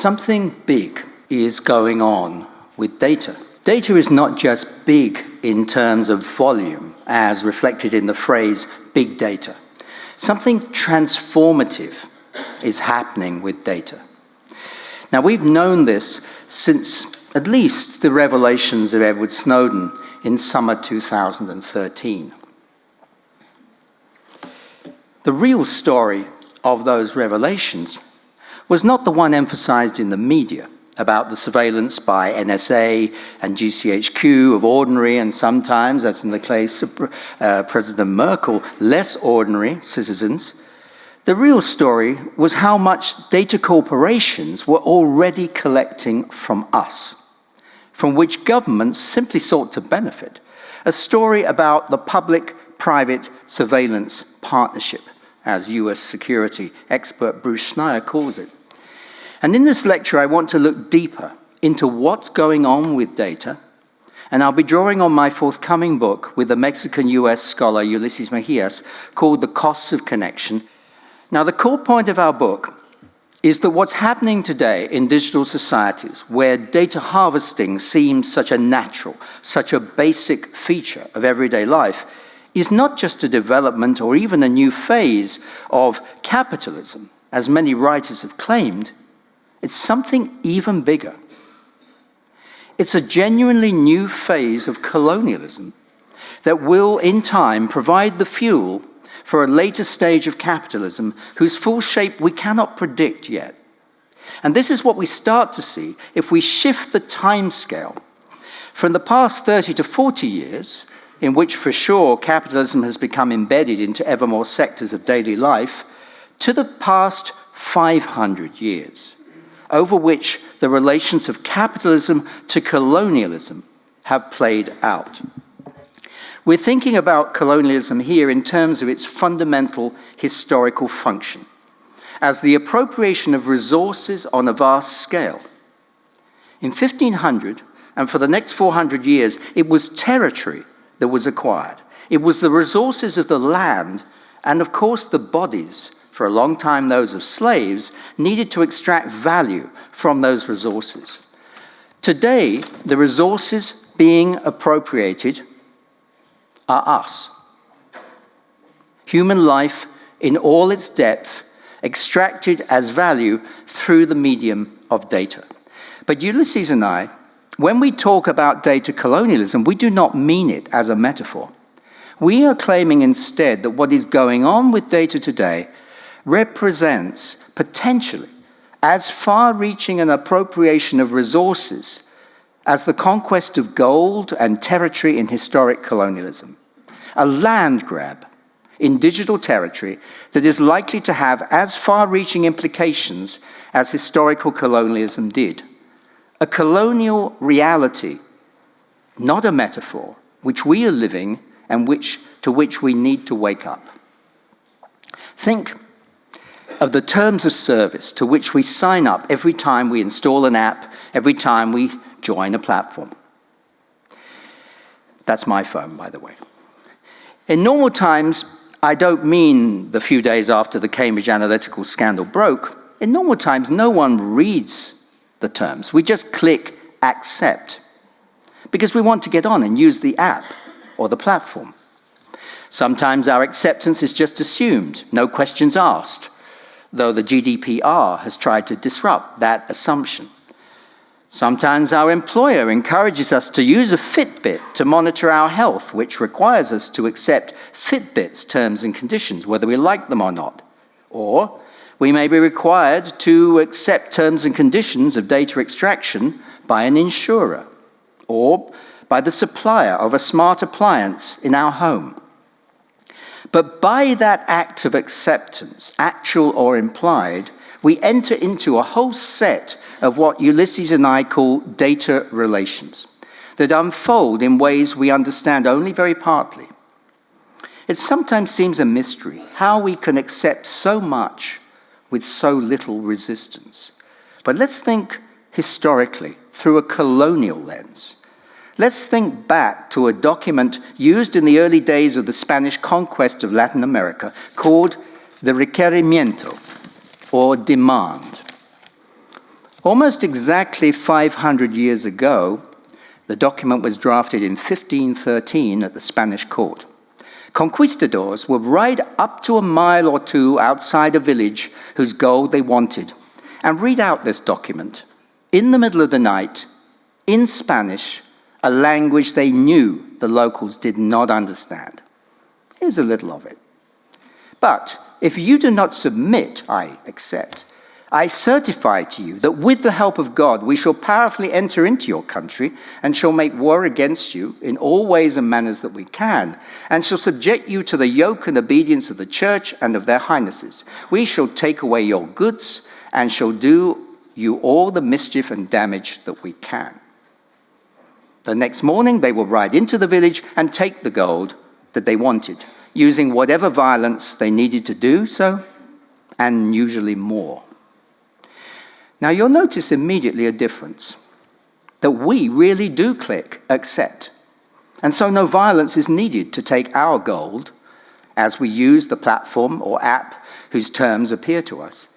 something big is going on with data. Data is not just big in terms of volume, as reflected in the phrase big data. Something transformative is happening with data. Now, we've known this since at least the revelations of Edward Snowden in summer 2013. The real story of those revelations was not the one emphasized in the media about the surveillance by NSA and GCHQ of ordinary and sometimes, as in the case of uh, President Merkel, less ordinary citizens. The real story was how much data corporations were already collecting from us, from which governments simply sought to benefit. A story about the public-private surveillance partnership, as US security expert Bruce Schneier calls it. And in this lecture, I want to look deeper into what's going on with data, and I'll be drawing on my forthcoming book with the Mexican-US scholar Ulysses Mejias called The Costs of Connection. Now, the core point of our book is that what's happening today in digital societies, where data harvesting seems such a natural, such a basic feature of everyday life, is not just a development or even a new phase of capitalism, as many writers have claimed, it's something even bigger. It's a genuinely new phase of colonialism that will, in time, provide the fuel for a later stage of capitalism whose full shape we cannot predict yet. And this is what we start to see if we shift the timescale from the past 30 to 40 years, in which for sure capitalism has become embedded into ever more sectors of daily life, to the past 500 years over which the relations of capitalism to colonialism have played out. We're thinking about colonialism here in terms of its fundamental historical function, as the appropriation of resources on a vast scale. In 1500, and for the next 400 years, it was territory that was acquired. It was the resources of the land and, of course, the bodies for a long time those of slaves, needed to extract value from those resources. Today, the resources being appropriated are us. Human life in all its depth, extracted as value through the medium of data. But Ulysses and I, when we talk about data colonialism, we do not mean it as a metaphor. We are claiming instead that what is going on with data today represents potentially as far-reaching an appropriation of resources as the conquest of gold and territory in historic colonialism. A land grab in digital territory that is likely to have as far-reaching implications as historical colonialism did. A colonial reality, not a metaphor, which we are living and which, to which we need to wake up. Think of the terms of service to which we sign up every time we install an app, every time we join a platform. That's my phone, by the way. In normal times, I don't mean the few days after the Cambridge Analytica scandal broke. In normal times, no one reads the terms. We just click accept because we want to get on and use the app or the platform. Sometimes our acceptance is just assumed, no questions asked though the GDPR has tried to disrupt that assumption. Sometimes our employer encourages us to use a Fitbit to monitor our health, which requires us to accept Fitbit's terms and conditions, whether we like them or not. Or we may be required to accept terms and conditions of data extraction by an insurer or by the supplier of a smart appliance in our home. But by that act of acceptance, actual or implied, we enter into a whole set of what Ulysses and I call data relations that unfold in ways we understand only very partly. It sometimes seems a mystery how we can accept so much with so little resistance. But let's think historically through a colonial lens. Let's think back to a document used in the early days of the Spanish conquest of Latin America called the requerimiento, or demand. Almost exactly 500 years ago, the document was drafted in 1513 at the Spanish court. Conquistadors would ride up to a mile or two outside a village whose gold they wanted and read out this document in the middle of the night in Spanish, a language they knew the locals did not understand. Here's a little of it. But if you do not submit, I accept. I certify to you that with the help of God we shall powerfully enter into your country and shall make war against you in all ways and manners that we can, and shall subject you to the yoke and obedience of the church and of their highnesses. We shall take away your goods and shall do you all the mischief and damage that we can. The next morning they will ride into the village and take the gold that they wanted, using whatever violence they needed to do so, and usually more. Now you'll notice immediately a difference, that we really do click accept. And so no violence is needed to take our gold as we use the platform or app whose terms appear to us.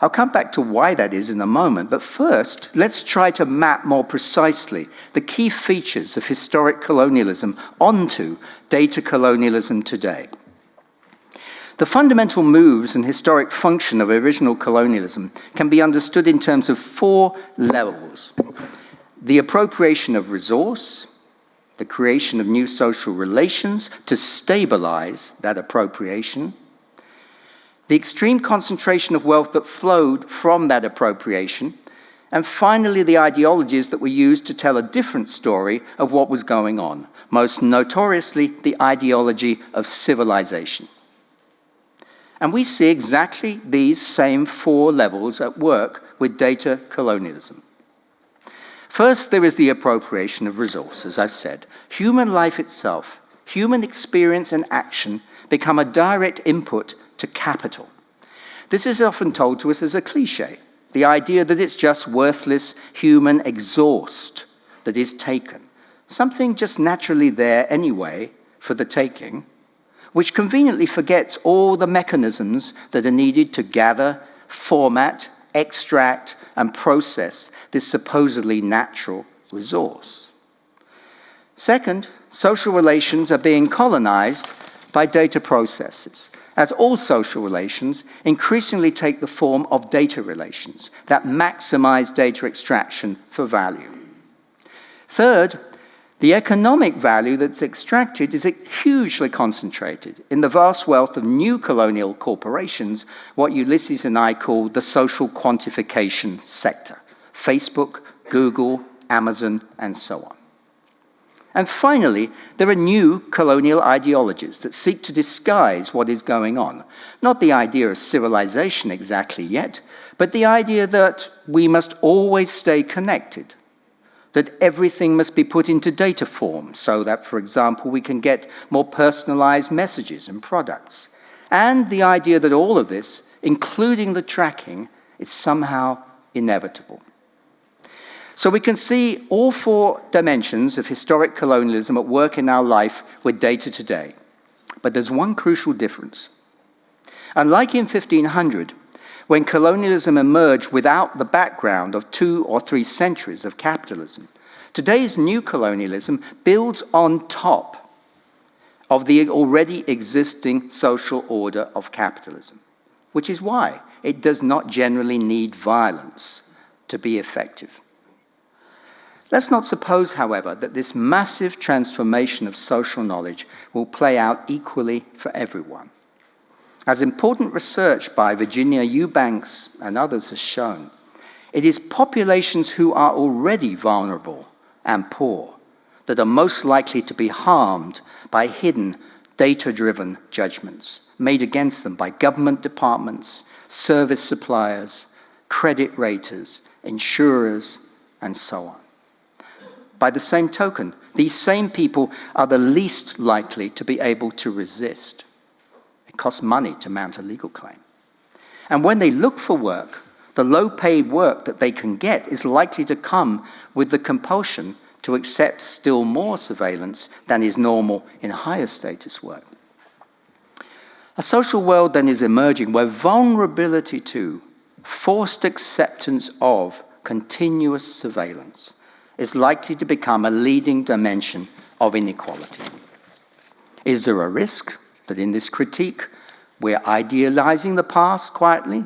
I'll come back to why that is in a moment, but first, let's try to map more precisely the key features of historic colonialism onto data colonialism today. The fundamental moves and historic function of original colonialism can be understood in terms of four levels. The appropriation of resource, the creation of new social relations to stabilize that appropriation, the extreme concentration of wealth that flowed from that appropriation, and finally the ideologies that were used to tell a different story of what was going on, most notoriously the ideology of civilization. And we see exactly these same four levels at work with data colonialism. First, there is the appropriation of resources, I've said. Human life itself, human experience and action become a direct input to capital. This is often told to us as a cliche, the idea that it's just worthless human exhaust that is taken, something just naturally there anyway for the taking, which conveniently forgets all the mechanisms that are needed to gather, format, extract, and process this supposedly natural resource. Second, social relations are being colonized by data processes, as all social relations increasingly take the form of data relations that maximize data extraction for value. Third, the economic value that's extracted is hugely concentrated in the vast wealth of new colonial corporations, what Ulysses and I call the social quantification sector Facebook, Google, Amazon, and so on. And finally, there are new colonial ideologies that seek to disguise what is going on. Not the idea of civilization exactly yet, but the idea that we must always stay connected, that everything must be put into data form so that, for example, we can get more personalized messages and products. And the idea that all of this, including the tracking, is somehow inevitable. So we can see all four dimensions of historic colonialism at work in our life with data today. But there's one crucial difference. Unlike in 1500, when colonialism emerged without the background of two or three centuries of capitalism. Today's new colonialism builds on top of the already existing social order of capitalism, which is why it does not generally need violence to be effective. Let's not suppose, however, that this massive transformation of social knowledge will play out equally for everyone. As important research by Virginia Eubanks and others has shown, it is populations who are already vulnerable and poor that are most likely to be harmed by hidden, data-driven judgments made against them by government departments, service suppliers, credit raters, insurers, and so on. By the same token, these same people are the least likely to be able to resist. It costs money to mount a legal claim. And when they look for work, the low paid work that they can get is likely to come with the compulsion to accept still more surveillance than is normal in higher status work. A social world then is emerging where vulnerability to, forced acceptance of continuous surveillance is likely to become a leading dimension of inequality. Is there a risk that in this critique we're idealizing the past quietly?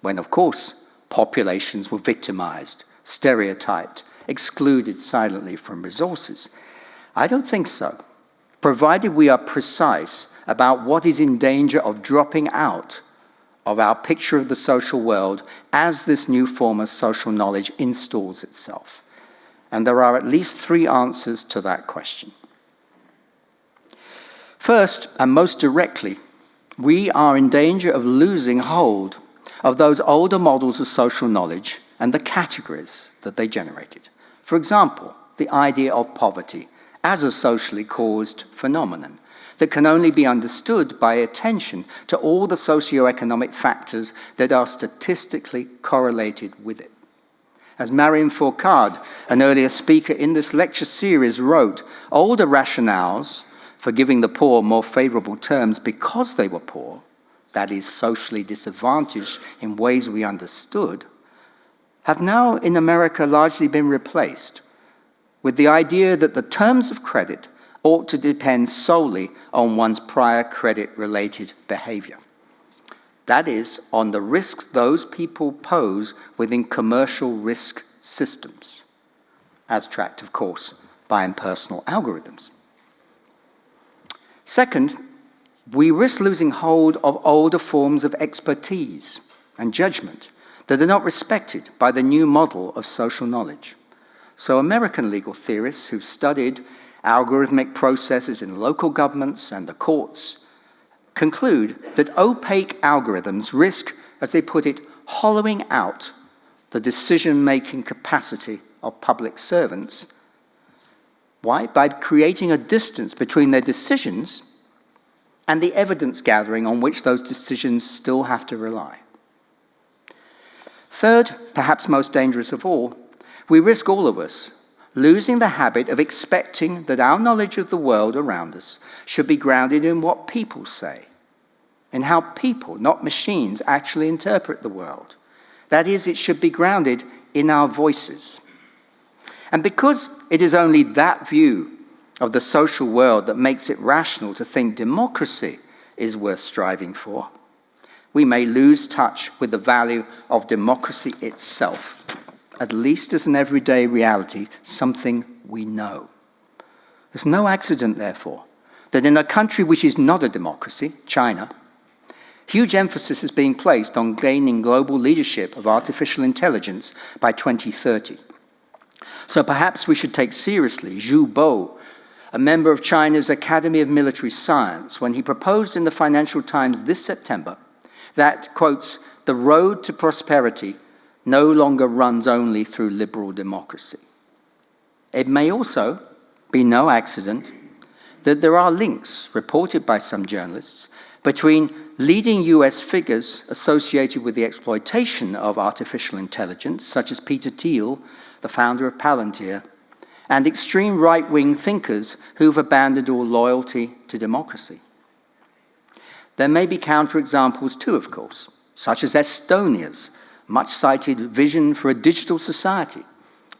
When, of course, populations were victimized, stereotyped, excluded silently from resources. I don't think so, provided we are precise about what is in danger of dropping out of our picture of the social world as this new form of social knowledge installs itself. And there are at least three answers to that question. First, and most directly, we are in danger of losing hold of those older models of social knowledge and the categories that they generated. For example, the idea of poverty as a socially caused phenomenon that can only be understood by attention to all the socio-economic factors that are statistically correlated with it. As Marion Fourcade, an earlier speaker in this lecture series, wrote, older rationales for giving the poor more favorable terms because they were poor, that is, socially disadvantaged in ways we understood, have now in America largely been replaced with the idea that the terms of credit ought to depend solely on one's prior credit-related behavior. That is, on the risks those people pose within commercial risk systems, as tracked, of course, by impersonal algorithms. Second, we risk losing hold of older forms of expertise and judgment that are not respected by the new model of social knowledge. So American legal theorists who've studied algorithmic processes in local governments and the courts conclude that opaque algorithms risk, as they put it, hollowing out the decision-making capacity of public servants why? By creating a distance between their decisions and the evidence gathering on which those decisions still have to rely. Third, perhaps most dangerous of all, we risk all of us losing the habit of expecting that our knowledge of the world around us should be grounded in what people say, in how people, not machines, actually interpret the world. That is, it should be grounded in our voices. And because it is only that view of the social world that makes it rational to think democracy is worth striving for, we may lose touch with the value of democracy itself, at least as an everyday reality, something we know. There's no accident, therefore, that in a country which is not a democracy, China, huge emphasis is being placed on gaining global leadership of artificial intelligence by 2030. So perhaps we should take seriously Zhou Bo, a member of China's Academy of Military Science, when he proposed in the Financial Times this September that, quotes, the road to prosperity no longer runs only through liberal democracy. It may also be no accident that there are links, reported by some journalists, between leading US figures associated with the exploitation of artificial intelligence, such as Peter Thiel, the founder of Palantir, and extreme right-wing thinkers who've abandoned all loyalty to democracy. There may be counterexamples too, of course, such as Estonia's much-cited vision for a digital society,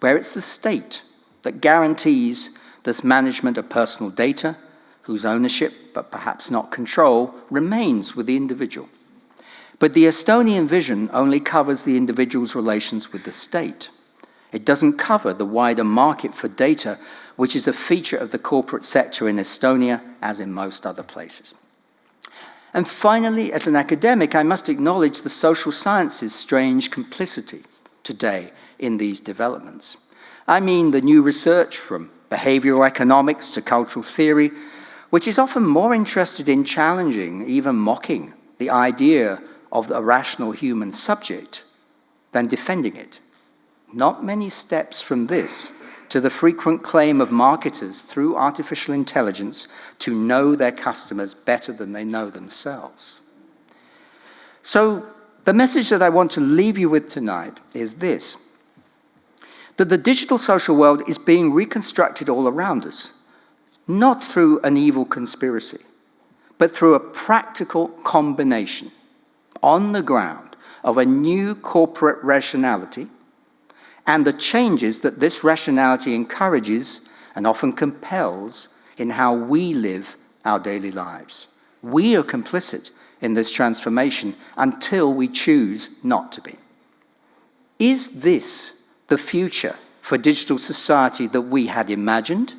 where it's the state that guarantees this management of personal data, whose ownership, but perhaps not control, remains with the individual. But the Estonian vision only covers the individual's relations with the state. It doesn't cover the wider market for data, which is a feature of the corporate sector in Estonia, as in most other places. And finally, as an academic, I must acknowledge the social sciences' strange complicity today in these developments. I mean the new research from behavioral economics to cultural theory, which is often more interested in challenging, even mocking, the idea of a rational human subject than defending it. Not many steps from this to the frequent claim of marketers through artificial intelligence to know their customers better than they know themselves. So the message that I want to leave you with tonight is this, that the digital social world is being reconstructed all around us, not through an evil conspiracy, but through a practical combination on the ground of a new corporate rationality and the changes that this rationality encourages and often compels in how we live our daily lives. We are complicit in this transformation until we choose not to be. Is this the future for digital society that we had imagined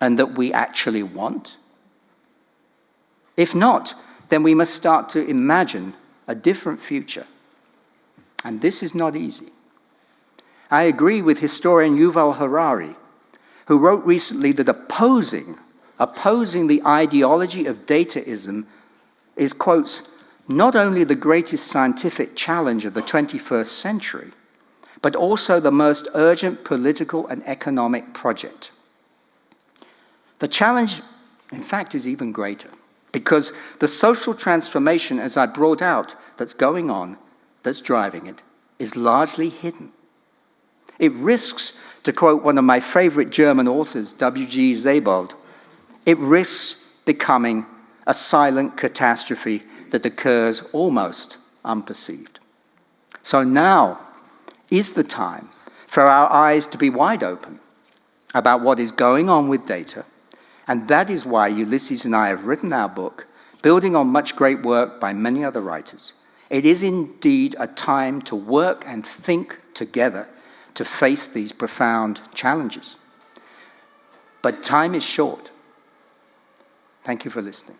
and that we actually want? If not, then we must start to imagine a different future. And this is not easy. I agree with historian Yuval Harari, who wrote recently that opposing, opposing the ideology of dataism is, quotes, not only the greatest scientific challenge of the 21st century, but also the most urgent political and economic project. The challenge, in fact, is even greater because the social transformation, as I brought out, that's going on, that's driving it, is largely hidden. It risks, to quote one of my favorite German authors, W.G. Sebald, it risks becoming a silent catastrophe that occurs almost unperceived. So now is the time for our eyes to be wide open about what is going on with data, and that is why Ulysses and I have written our book, building on much great work by many other writers. It is indeed a time to work and think together to face these profound challenges. But time is short. Thank you for listening.